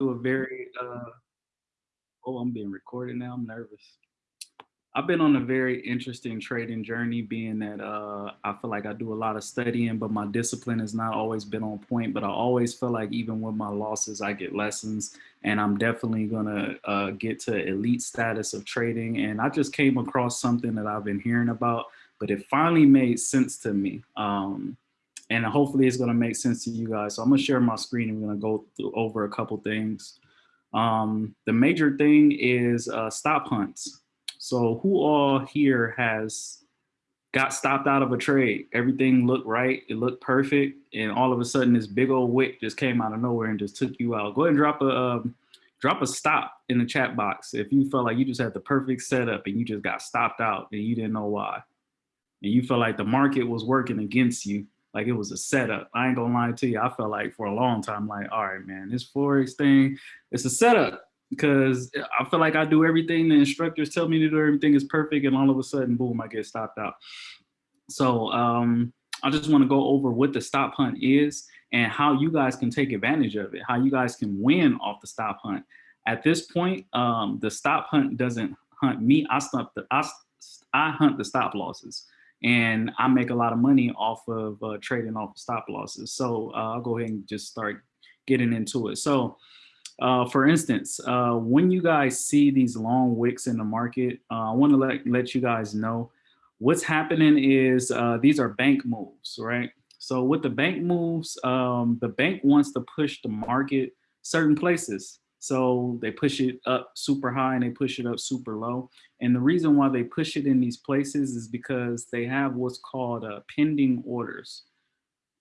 to a very, uh, oh, I'm being recorded now. I'm nervous. I've been on a very interesting trading journey, being that uh, I feel like I do a lot of studying, but my discipline has not always been on point. But I always feel like even with my losses, I get lessons, and I'm definitely gonna uh, get to elite status of trading. And I just came across something that I've been hearing about, but it finally made sense to me. Um, and hopefully it's gonna make sense to you guys. So I'm gonna share my screen and we're gonna go through, over a couple things. Um, the major thing is uh, stop hunts. So who all here has got stopped out of a trade? Everything looked right, it looked perfect, and all of a sudden this big old wick just came out of nowhere and just took you out. Go ahead and drop a um, drop a stop in the chat box if you felt like you just had the perfect setup and you just got stopped out and you didn't know why. And you felt like the market was working against you, like it was a setup. I ain't gonna lie to you, I felt like for a long time, like, all right, man, this Forex thing, it's a setup because I feel like I do everything the instructors tell me to do, everything is perfect, and all of a sudden, boom, I get stopped out. So um, I just want to go over what the stop hunt is and how you guys can take advantage of it, how you guys can win off the stop hunt. At this point, um, the stop hunt doesn't hunt me. I stop the I, I hunt the stop losses, and I make a lot of money off of uh, trading off stop losses. So uh, I'll go ahead and just start getting into it. So uh, for instance, uh, when you guys see these long wicks in the market, uh, I want to let, let you guys know what's happening is uh, these are bank moves, right? So with the bank moves, um, the bank wants to push the market certain places. So they push it up super high and they push it up super low. And the reason why they push it in these places is because they have what's called uh, pending orders.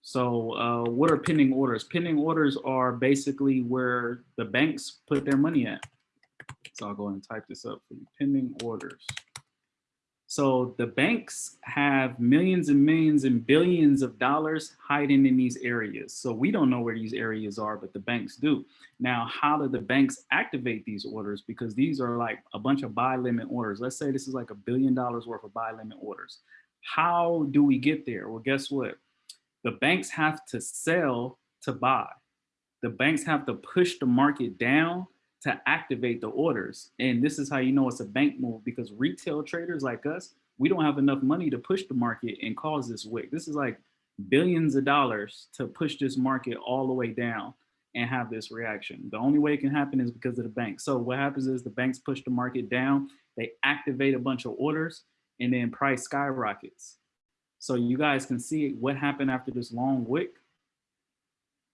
So uh, what are pending orders? Pending orders are basically where the banks put their money at. So I'll go and type this up for you, pending orders. So the banks have millions and millions and billions of dollars hiding in these areas. So we don't know where these areas are, but the banks do. Now, how do the banks activate these orders? Because these are like a bunch of buy limit orders. Let's say this is like a billion dollars worth of buy limit orders. How do we get there? Well, guess what? the banks have to sell to buy. The banks have to push the market down to activate the orders. And this is how you know it's a bank move because retail traders like us, we don't have enough money to push the market and cause this wick. This is like billions of dollars to push this market all the way down and have this reaction. The only way it can happen is because of the bank. So what happens is the banks push the market down, they activate a bunch of orders and then price skyrockets. So you guys can see what happened after this long wick.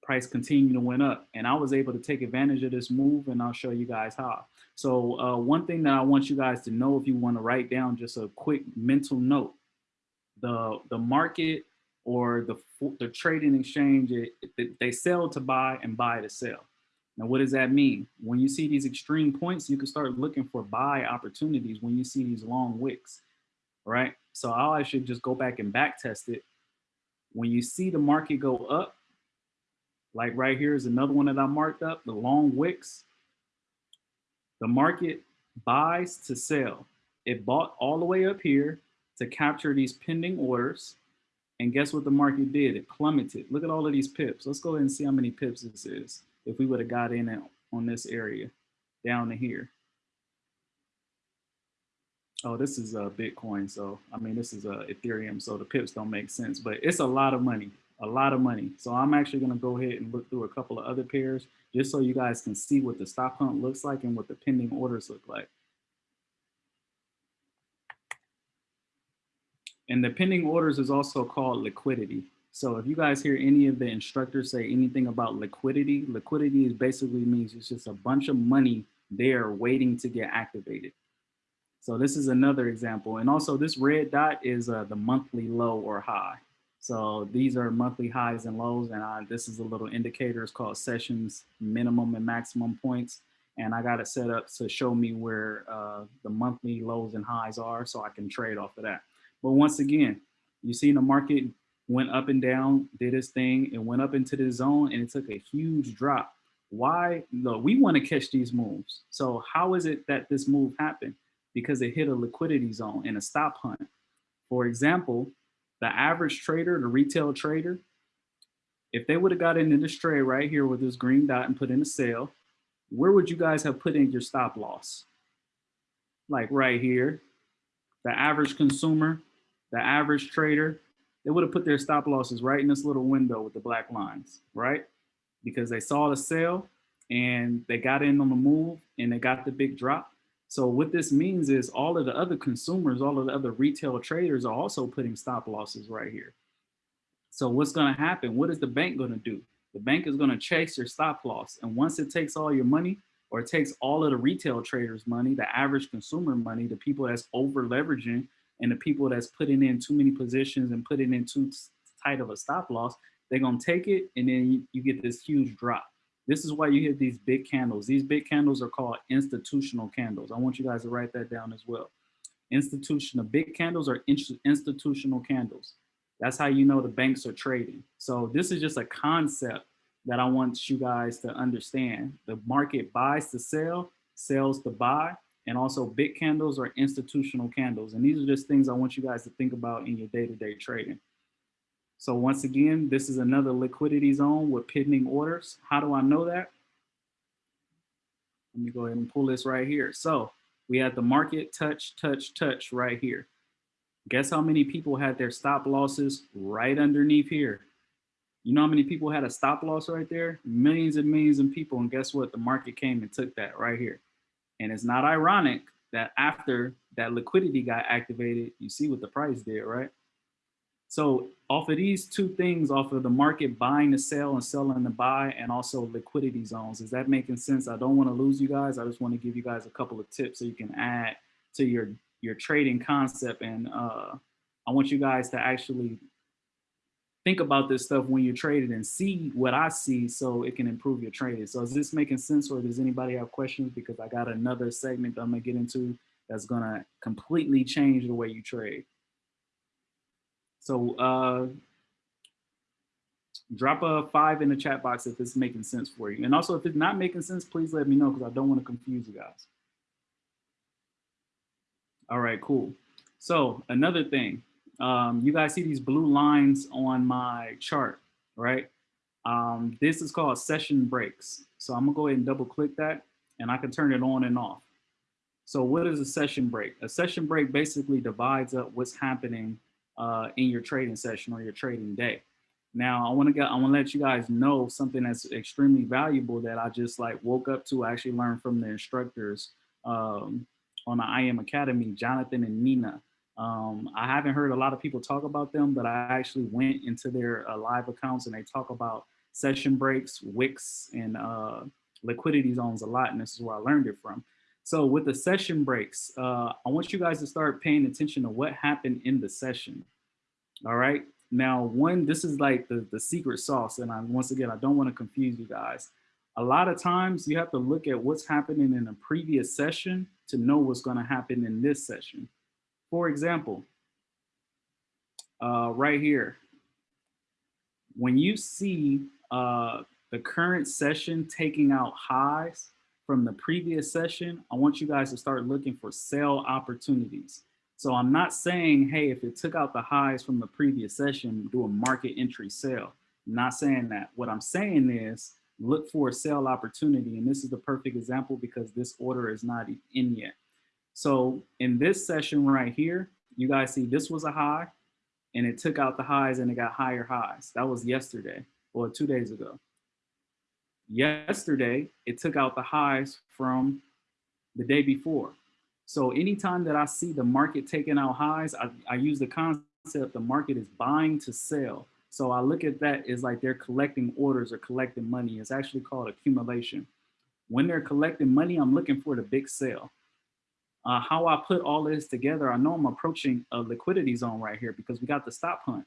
Price continued to went up and I was able to take advantage of this move and I'll show you guys how. So uh, one thing that I want you guys to know if you want to write down just a quick mental note, the, the market or the, the trading exchange, it, it, they sell to buy and buy to sell. Now, what does that mean? When you see these extreme points, you can start looking for buy opportunities when you see these long wicks, right? So I should just go back and back test it. When you see the market go up, like right here is another one that I marked up, the long wicks, the market buys to sell. It bought all the way up here to capture these pending orders. And guess what the market did? It plummeted. Look at all of these pips. Let's go ahead and see how many pips this is. If we would have got in on this area down to here. Oh, this is a uh, Bitcoin. So, I mean, this is a uh, Ethereum. So the pips don't make sense, but it's a lot of money, a lot of money. So I'm actually going to go ahead and look through a couple of other pairs just so you guys can see what the stop hunt looks like and what the pending orders look like. And the pending orders is also called liquidity. So if you guys hear any of the instructors say anything about liquidity, liquidity is basically means it's just a bunch of money there waiting to get activated. So this is another example. And also this red dot is uh, the monthly low or high. So these are monthly highs and lows. And I, this is a little indicator. It's called sessions minimum and maximum points. And I got it set up to show me where uh, the monthly lows and highs are so I can trade off of that. But once again, you see the market went up and down, did its thing, and went up into the zone and it took a huge drop. Why? No, we want to catch these moves. So how is it that this move happened? because it hit a liquidity zone and a stop hunt. For example, the average trader, the retail trader, if they would have got into this trade right here with this green dot and put in a sale, where would you guys have put in your stop loss? Like right here, the average consumer, the average trader, they would have put their stop losses right in this little window with the black lines, right? Because they saw the sale and they got in on the move and they got the big drop. So what this means is all of the other consumers, all of the other retail traders are also putting stop losses right here. So what's gonna happen? What is the bank gonna do? The bank is gonna chase your stop loss. And once it takes all your money or it takes all of the retail traders money, the average consumer money, the people that's over leveraging and the people that's putting in too many positions and putting in too tight of a stop loss, they're gonna take it and then you, you get this huge drop. This is why you get these big candles. These big candles are called institutional candles. I want you guys to write that down as well. Institutional, big candles are institutional candles. That's how you know the banks are trading. So this is just a concept that I want you guys to understand. The market buys to sell, sells to buy, and also big candles are institutional candles. And these are just things I want you guys to think about in your day-to-day -day trading. So once again, this is another liquidity zone with pending orders. How do I know that? Let me go ahead and pull this right here. So we had the market touch, touch, touch right here. Guess how many people had their stop losses right underneath here? You know how many people had a stop loss right there? Millions and millions of people. And guess what? The market came and took that right here. And it's not ironic that after that liquidity got activated, you see what the price did, right? So off of these two things, off of the market buying to sell and selling to buy, and also liquidity zones, is that making sense? I don't want to lose you guys. I just want to give you guys a couple of tips so you can add to your your trading concept. And uh, I want you guys to actually think about this stuff when you're trading and see what I see so it can improve your trading. So is this making sense or does anybody have questions? Because I got another segment I'm gonna get into that's gonna completely change the way you trade. So uh, drop a five in the chat box if it's making sense for you. And also if it's not making sense, please let me know because I don't want to confuse you guys. All right, cool. So another thing, um, you guys see these blue lines on my chart, right? Um, this is called session breaks. So I'm gonna go ahead and double click that and I can turn it on and off. So what is a session break? A session break basically divides up what's happening uh, in your trading session or your trading day. Now, I want to I want to let you guys know something that's extremely valuable that I just like woke up to. I actually learned from the instructors um, on the IM Academy, Jonathan and Nina. Um, I haven't heard a lot of people talk about them, but I actually went into their uh, live accounts and they talk about session breaks, wicks, and uh, liquidity zones a lot. And this is where I learned it from. So with the session breaks, uh, I want you guys to start paying attention to what happened in the session. All right. Now, one, this is like the, the secret sauce. And I, once again, I don't want to confuse you guys. A lot of times you have to look at what's happening in a previous session to know what's going to happen in this session. For example, uh, right here, when you see uh, the current session taking out highs, from the previous session, I want you guys to start looking for sell opportunities. So I'm not saying, hey, if it took out the highs from the previous session, do a market entry sell. I'm not saying that. What I'm saying is look for a sell opportunity. And this is the perfect example because this order is not in yet. So in this session right here, you guys see this was a high and it took out the highs and it got higher highs. That was yesterday or two days ago. Yesterday, it took out the highs from the day before. So anytime that I see the market taking out highs, I, I use the concept the market is buying to sell. So I look at that as like they're collecting orders or collecting money. It's actually called accumulation. When they're collecting money, I'm looking for the big sale. Uh, how I put all this together, I know I'm approaching a liquidity zone right here because we got the stop hunt.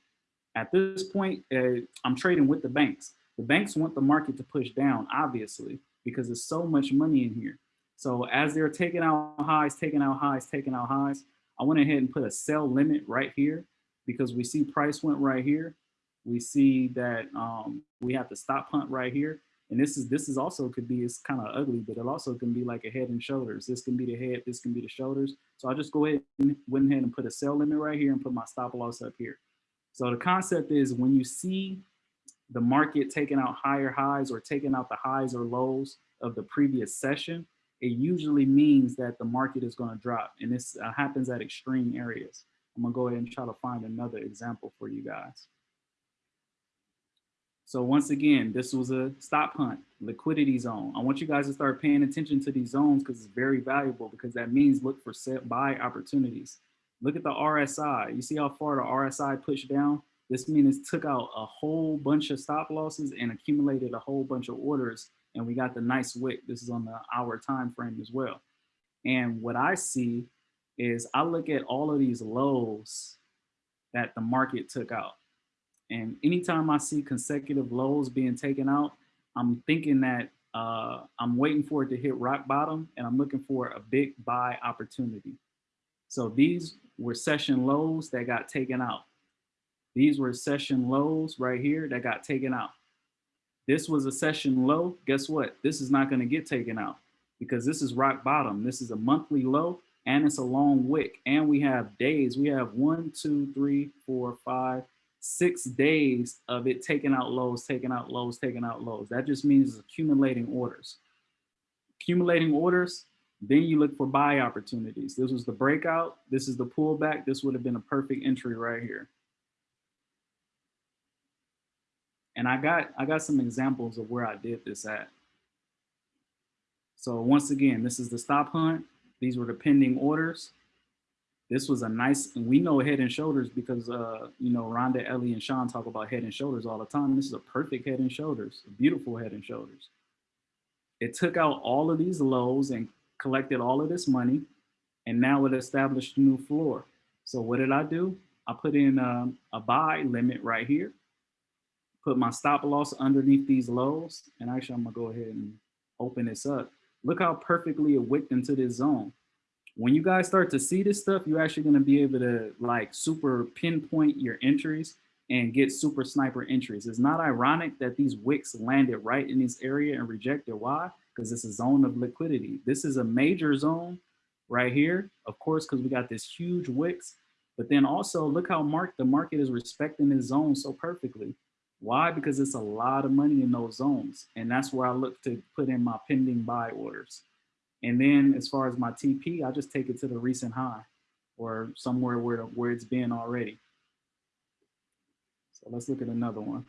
At this point, uh, I'm trading with the banks. The banks want the market to push down, obviously, because there's so much money in here. So as they're taking out highs, taking out highs, taking out highs, I went ahead and put a sell limit right here because we see price went right here. We see that um, we have to stop hunt right here. And this is this is also could be it's kind of ugly, but it also can be like a head and shoulders. This can be the head, this can be the shoulders. So I just go ahead and went ahead and put a sell limit right here and put my stop loss up here. So the concept is when you see the market taking out higher highs or taking out the highs or lows of the previous session, it usually means that the market is going to drop. And this uh, happens at extreme areas. I'm going to go ahead and try to find another example for you guys. So once again, this was a stop hunt, liquidity zone. I want you guys to start paying attention to these zones because it's very valuable because that means look for set buy opportunities. Look at the RSI. You see how far the RSI pushed down? This means took out a whole bunch of stop losses and accumulated a whole bunch of orders. And we got the nice wick. This is on the hour time frame as well. And what I see is I look at all of these lows that the market took out. And anytime I see consecutive lows being taken out, I'm thinking that uh, I'm waiting for it to hit rock bottom and I'm looking for a big buy opportunity. So these were session lows that got taken out. These were session lows right here that got taken out. This was a session low. Guess what? This is not going to get taken out because this is rock bottom. This is a monthly low and it's a long wick. And we have days. We have one, two, three, four, five, six days of it taking out lows, taking out lows, taking out lows. That just means accumulating orders. Accumulating orders, then you look for buy opportunities. This was the breakout. This is the pullback. This would have been a perfect entry right here. And I got I got some examples of where I did this at. So once again, this is the stop hunt. These were the pending orders. This was a nice, and we know head and shoulders because, uh, you know, Rhonda, Ellie, and Sean talk about head and shoulders all the time. This is a perfect head and shoulders, beautiful head and shoulders. It took out all of these lows and collected all of this money, and now it established a new floor. So what did I do? I put in um, a buy limit right here, put my stop loss underneath these lows, and actually I'm gonna go ahead and open this up. Look how perfectly it wicked into this zone when you guys start to see this stuff, you're actually to be able to like super pinpoint your entries and get super sniper entries. It's not ironic that these wicks landed right in this area and rejected. Why? Because it's a zone of liquidity. This is a major zone right here, of course, because we got this huge wicks. But then also look how mark the market is respecting this zone so perfectly. Why? Because it's a lot of money in those zones. And that's where I look to put in my pending buy orders. And then as far as my TP, I just take it to the recent high or somewhere where, where it's been already. So let's look at another one.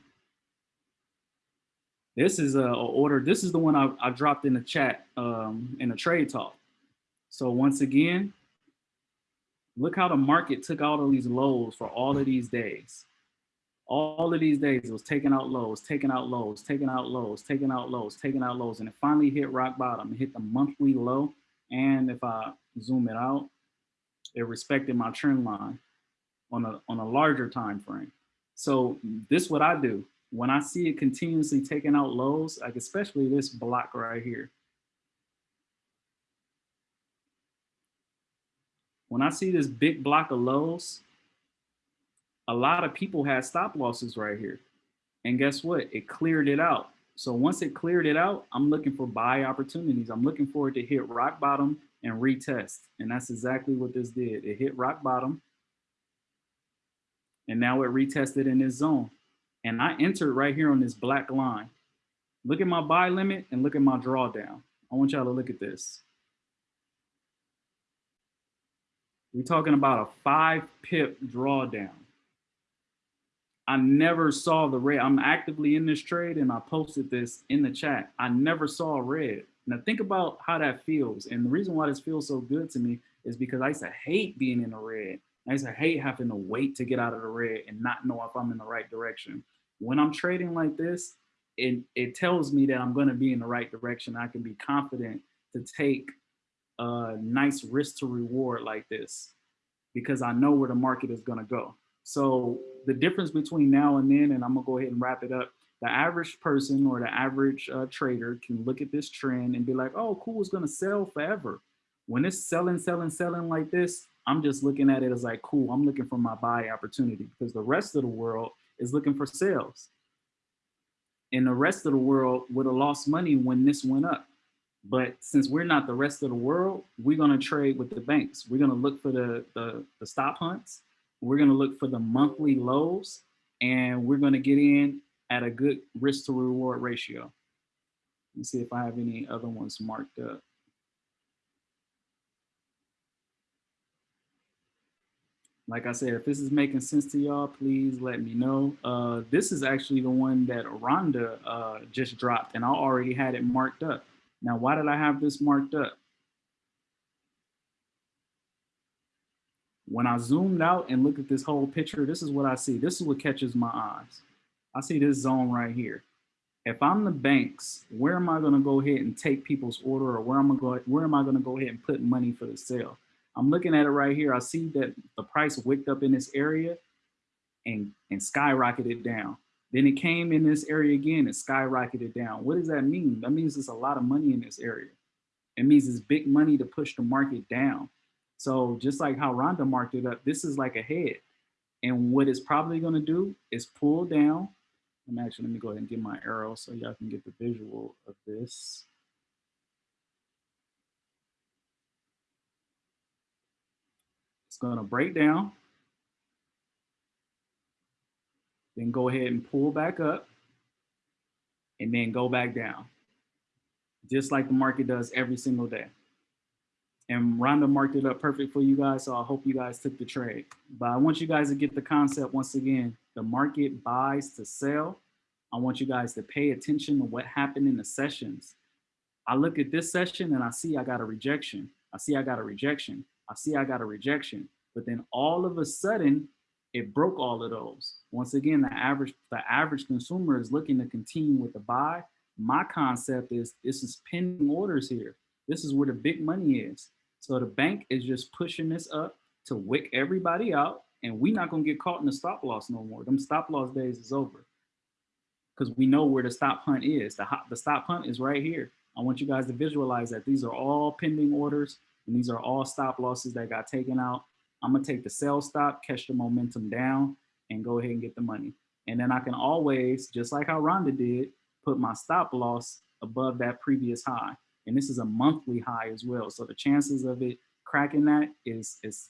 This is a, a order. This is the one I, I dropped in the chat um, in a trade talk. So once again, look how the market took all these lows for all of these days all of these days it was taking out lows, taking out lows, taking out lows, taking out lows, taking out lows, and it finally hit rock bottom. It hit the monthly low, and if I zoom it out, it respected my trend line on a on a larger time frame. So this what I do when I see it continuously taking out lows, like especially this block right here. When I see this big block of lows, a lot of people had stop losses right here. And guess what? It cleared it out. So once it cleared it out, I'm looking for buy opportunities. I'm looking for it to hit rock bottom and retest. And that's exactly what this did. It hit rock bottom. And now it retested in this zone. And I entered right here on this black line. Look at my buy limit and look at my drawdown. I want y'all to look at this. We're talking about a five pip drawdown. I never saw the red. I'm actively in this trade and I posted this in the chat. I never saw red. Now think about how that feels. And the reason why this feels so good to me is because I used to hate being in the red. I used to hate having to wait to get out of the red and not know if I'm in the right direction. When I'm trading like this, it, it tells me that I'm going to be in the right direction. I can be confident to take a nice risk to reward like this because I know where the market is going to go. So the difference between now and then, and I'm gonna go ahead and wrap it up, the average person or the average uh, trader can look at this trend and be like, oh, cool, it's gonna sell forever. When it's selling, selling, selling like this, I'm just looking at it as like, cool, I'm looking for my buy opportunity because the rest of the world is looking for sales. And the rest of the world would have lost money when this went up. But since we're not the rest of the world, we're gonna trade with the banks. We're gonna look for the, the, the stop hunts we're going to look for the monthly lows and we're going to get in at a good risk to reward ratio. Let me see if I have any other ones marked up. Like I said, if this is making sense to y'all, please let me know. Uh, this is actually the one that Rhonda uh, just dropped and I already had it marked up. Now, why did I have this marked up? When I zoomed out and looked at this whole picture, this is what I see. This is what catches my eyes. I see this zone right here. If I'm the banks, where am I going to go ahead and take people's order or where am I going where am I going to go ahead and put money for the sale? I'm looking at it right here. I see that the price wicked up in this area and, and skyrocketed down. Then it came in this area again and skyrocketed down. What does that mean? That means there's a lot of money in this area. It means it's big money to push the market down. So just like how Rhonda marked it up, this is like a head. And what it's probably gonna do is pull down. I'm actually, let me go ahead and get my arrow so y'all can get the visual of this. It's gonna break down. Then go ahead and pull back up and then go back down. Just like the market does every single day. And Rhonda marked it up perfect for you guys, so I hope you guys took the trade. But I want you guys to get the concept once again. The market buys to sell. I want you guys to pay attention to what happened in the sessions. I look at this session and I see I got a rejection. I see I got a rejection. I see I got a rejection. But then all of a sudden, it broke all of those. Once again, the average the average consumer is looking to continue with the buy. My concept is this is pending orders here. This is where the big money is. So the bank is just pushing this up to wick everybody out, and we're not gonna get caught in the stop loss no more. Them stop loss days is over. Because we know where the stop hunt is. The, the stop hunt is right here. I want you guys to visualize that these are all pending orders and these are all stop losses that got taken out. I'm gonna take the sell stop, catch the momentum down, and go ahead and get the money. And then I can always, just like how Rhonda did, put my stop loss above that previous high. And this is a monthly high as well. So the chances of it cracking that is is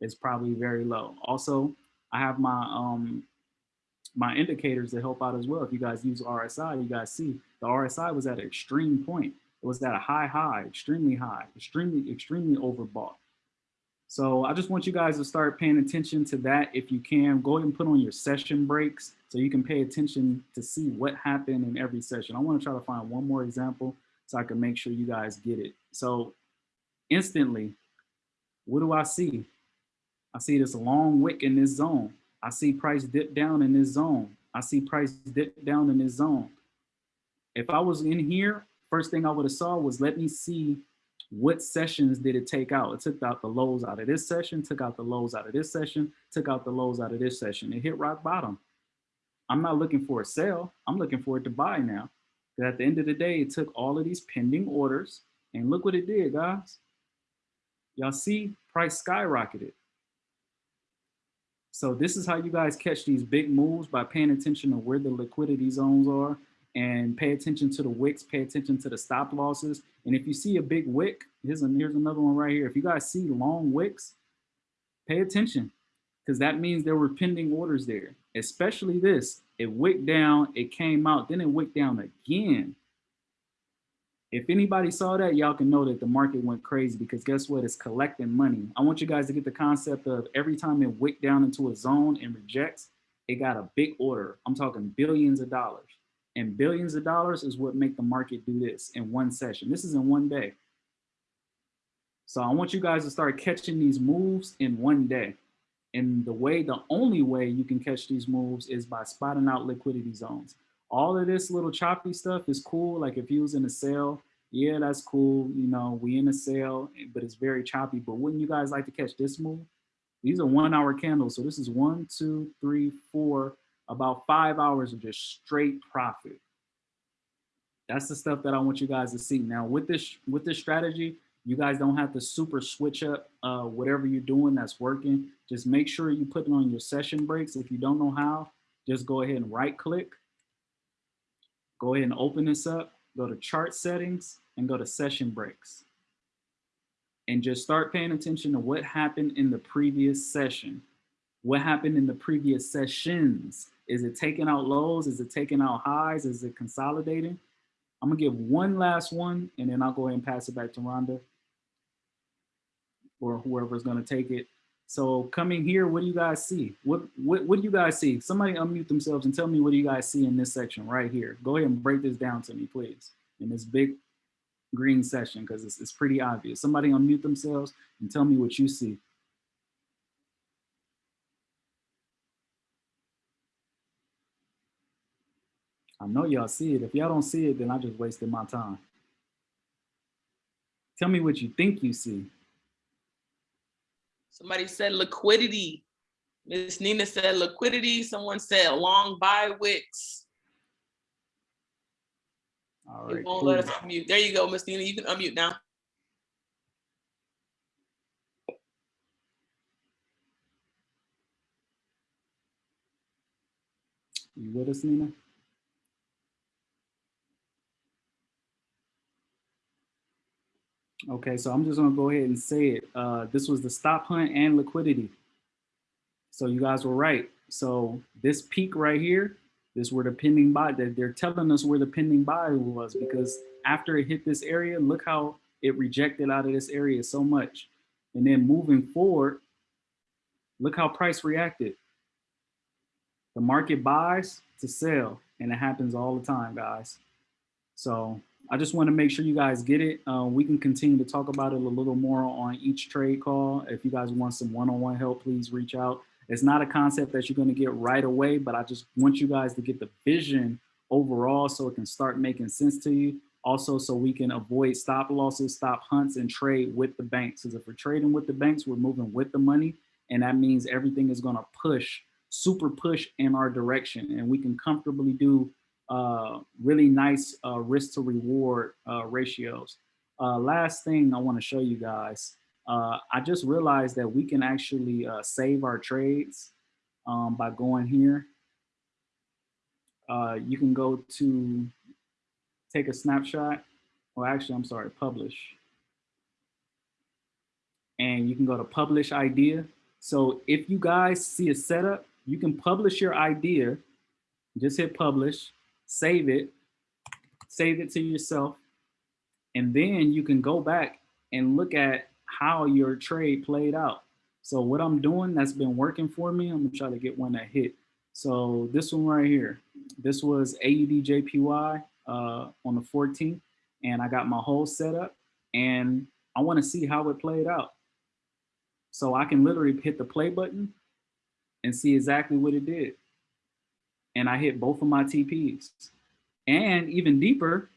is probably very low. Also, I have my um my indicators to help out as well. If you guys use RSI, you guys see the RSI was at an extreme point. It was at a high high, extremely high, extremely, extremely overbought. So I just want you guys to start paying attention to that if you can. Go ahead and put on your session breaks so you can pay attention to see what happened in every session. I want to try to find one more example so I can make sure you guys get it. So instantly, what do I see? I see this long wick in this zone. I see price dip down in this zone. I see price dip down in this zone. If I was in here, first thing I would have saw was let me see what sessions did it take out? It took out the lows out of this session, took out the lows out of this session, took out the lows out of this session. It hit rock bottom. I'm not looking for a sell. I'm looking for it to buy now. At the end of the day, it took all of these pending orders and look what it did, guys. Y'all see price skyrocketed. So this is how you guys catch these big moves by paying attention to where the liquidity zones are and pay attention to the wicks, pay attention to the stop losses. And if you see a big wick, here's, a, here's another one right here. If you guys see long wicks, pay attention because that means there were pending orders there, especially this. It wicked down, it came out, then it wicked down again. If anybody saw that, y'all can know that the market went crazy because guess what? It's collecting money. I want you guys to get the concept of every time it wicked down into a zone and rejects, it got a big order. I'm talking billions of dollars and billions of dollars is what make the market do this in one session. This is in one day. So I want you guys to start catching these moves in one day. And the way, the only way you can catch these moves is by spotting out liquidity zones. All of this little choppy stuff is cool. Like if you was in a sale, yeah, that's cool. You know, we in a sale, but it's very choppy. But wouldn't you guys like to catch this move? These are one hour candles. So this is one, two, three, four, about five hours of just straight profit. That's the stuff that I want you guys to see. Now with this with this strategy, you guys don't have to super switch up uh, whatever you're doing that's working. Just make sure you put it on your session breaks. If you don't know how, just go ahead and right click. Go ahead and open this up, go to chart settings and go to session breaks. And just start paying attention to what happened in the previous session. What happened in the previous sessions? Is it taking out lows? Is it taking out highs? Is it consolidating? I'm gonna give one last one and then I'll go ahead and pass it back to Rhonda or whoever's gonna take it. So coming here, what do you guys see? What, what, what do you guys see? Somebody unmute themselves and tell me what do you guys see in this section right here. Go ahead and break this down to me, please, in this big green session, because it's, it's pretty obvious. Somebody unmute themselves and tell me what you see. I know y'all see it. If y'all don't see it, then I just wasted my time. Tell me what you think you see. Somebody said liquidity. Miss Nina said liquidity. Someone said long buy wicks. All right. It won't cool. let us unmute. There you go, Miss Nina. You can unmute now. You with us, Nina? Okay, so I'm just gonna go ahead and say it. Uh, this was the stop hunt and liquidity. So you guys were right. So this peak right here, this where the pending buy, that they're telling us where the pending buy was because after it hit this area, look how it rejected out of this area so much. And then moving forward, look how price reacted. The market buys to sell and it happens all the time, guys. So I just want to make sure you guys get it. Uh, we can continue to talk about it a little more on each trade call. If you guys want some one-on-one -on -one help, please reach out. It's not a concept that you're going to get right away, but I just want you guys to get the vision overall so it can start making sense to you. Also, so we can avoid stop losses, stop hunts, and trade with the banks. Because if we're trading with the banks, we're moving with the money. And that means everything is going to push, super push in our direction. And we can comfortably do uh, really nice uh, risk to reward uh, ratios. Uh, last thing I want to show you guys, uh, I just realized that we can actually uh, save our trades um, by going here. you can go to take a snapshot. Well, actually, I'm sorry, publish. And you can go to publish idea. So if you guys see a setup, you can publish your idea, just hit publish, save it, save it to yourself, and then you can go back and look at how your trade played out. So what I'm doing that's been working for me, I'm gonna try to get one that hit. So this one right here, this was AUD JPY uh, on the 14th, and I got my whole setup, and I wanna see how it played out. So I can literally hit the play button and see exactly what it did and I hit both of my TPs. And even deeper,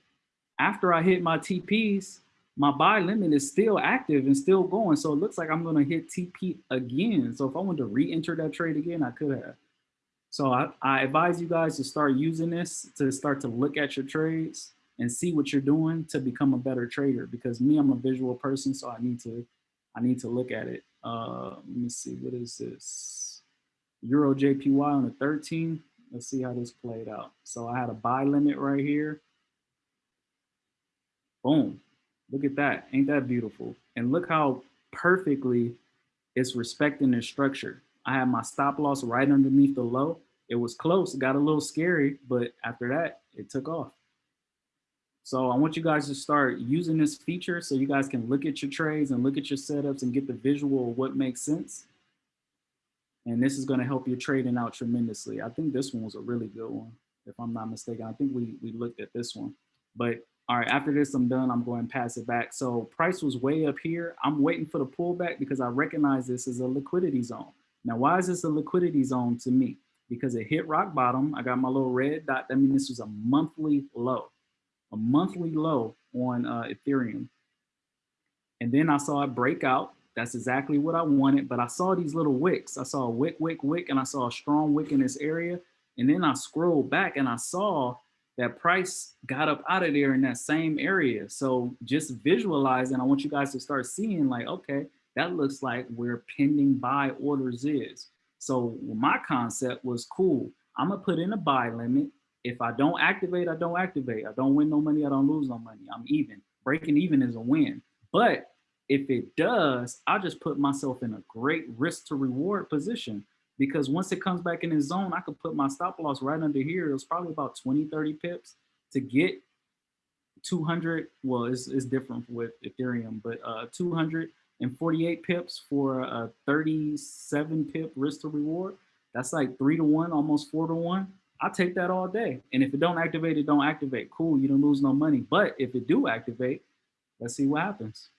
after I hit my TPs, my buy limit is still active and still going. So it looks like I'm gonna hit TP again. So if I want to re-enter that trade again, I could have. So I, I advise you guys to start using this to start to look at your trades and see what you're doing to become a better trader. Because me, I'm a visual person, so I need to, I need to look at it. Uh, let me see, what is this? Euro JPY on the 13th. Let's see how this played out. So I had a buy limit right here. Boom. Look at that. Ain't that beautiful? And look how perfectly it's respecting the structure. I had my stop loss right underneath the low. It was close, got a little scary, but after that, it took off. So I want you guys to start using this feature so you guys can look at your trades and look at your setups and get the visual of what makes sense. And this is going to help your trading out tremendously. I think this one was a really good one, if I'm not mistaken. I think we, we looked at this one. But all right, after this, I'm done. I'm going to pass it back. So price was way up here. I'm waiting for the pullback because I recognize this as a liquidity zone. Now, why is this a liquidity zone to me? Because it hit rock bottom. I got my little red dot. That means this was a monthly low, a monthly low on uh, Ethereum. And then I saw it break out that's exactly what I wanted. But I saw these little wicks. I saw a wick, wick, wick, and I saw a strong wick in this area. And then I scrolled back and I saw that price got up out of there in that same area. So just visualizing, I want you guys to start seeing like, okay, that looks like where pending buy orders is. So my concept was cool. I'm gonna put in a buy limit. If I don't activate, I don't activate. I don't win no money, I don't lose no money. I'm even. Breaking even is a win. But if it does, I just put myself in a great risk to reward position because once it comes back in the zone, I could put my stop loss right under here. It was probably about 20, 30 pips to get 200, well, it's, it's different with Ethereum, but uh, 248 pips for a 37 pip risk to reward. That's like three to one, almost four to one. I'll take that all day. And if it don't activate, it don't activate. Cool, you don't lose no money. But if it do activate, let's see what happens.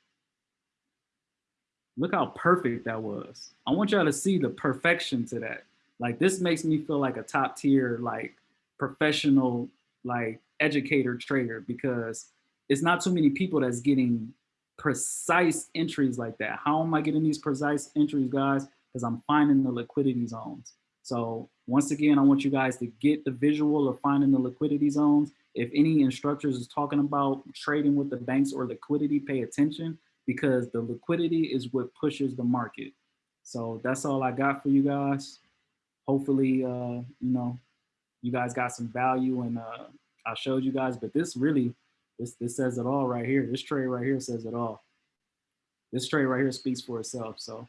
Look how perfect that was. I want y'all to see the perfection to that. Like this makes me feel like a top tier, like professional, like educator trader because it's not too many people that's getting precise entries like that. How am I getting these precise entries, guys? Because I'm finding the liquidity zones. So once again, I want you guys to get the visual of finding the liquidity zones. If any instructors is talking about trading with the banks or liquidity, pay attention because the liquidity is what pushes the market. So that's all I got for you guys. Hopefully, uh, you know, you guys got some value and uh, I showed you guys, but this really, this, this says it all right here. This trade right here says it all. This trade right here speaks for itself. So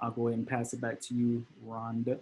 I'll go ahead and pass it back to you, Rhonda.